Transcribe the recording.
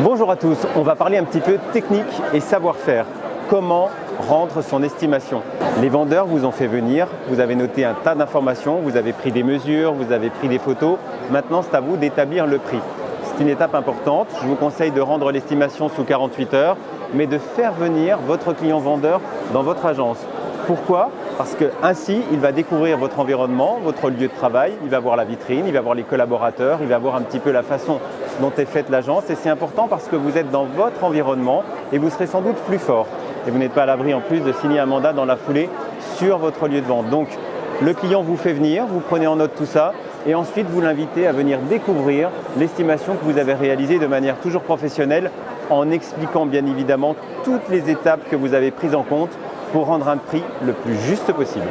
Bonjour à tous, on va parler un petit peu technique et savoir-faire. Comment rendre son estimation? Les vendeurs vous ont fait venir, vous avez noté un tas d'informations, vous avez pris des mesures, vous avez pris des photos. Maintenant, c'est à vous d'établir le prix. C'est une étape importante. Je vous conseille de rendre l'estimation sous 48 heures, mais de faire venir votre client vendeur dans votre agence. Pourquoi Parce que ainsi, il va découvrir votre environnement, votre lieu de travail, il va voir la vitrine, il va voir les collaborateurs, il va voir un petit peu la façon dont est faite l'agence. Et c'est important parce que vous êtes dans votre environnement et vous serez sans doute plus fort. Et vous n'êtes pas à l'abri en plus de signer un mandat dans la foulée sur votre lieu de vente. Donc, le client vous fait venir, vous prenez en note tout ça et ensuite vous l'invitez à venir découvrir l'estimation que vous avez réalisée de manière toujours professionnelle en expliquant bien évidemment toutes les étapes que vous avez prises en compte pour rendre un prix le plus juste possible.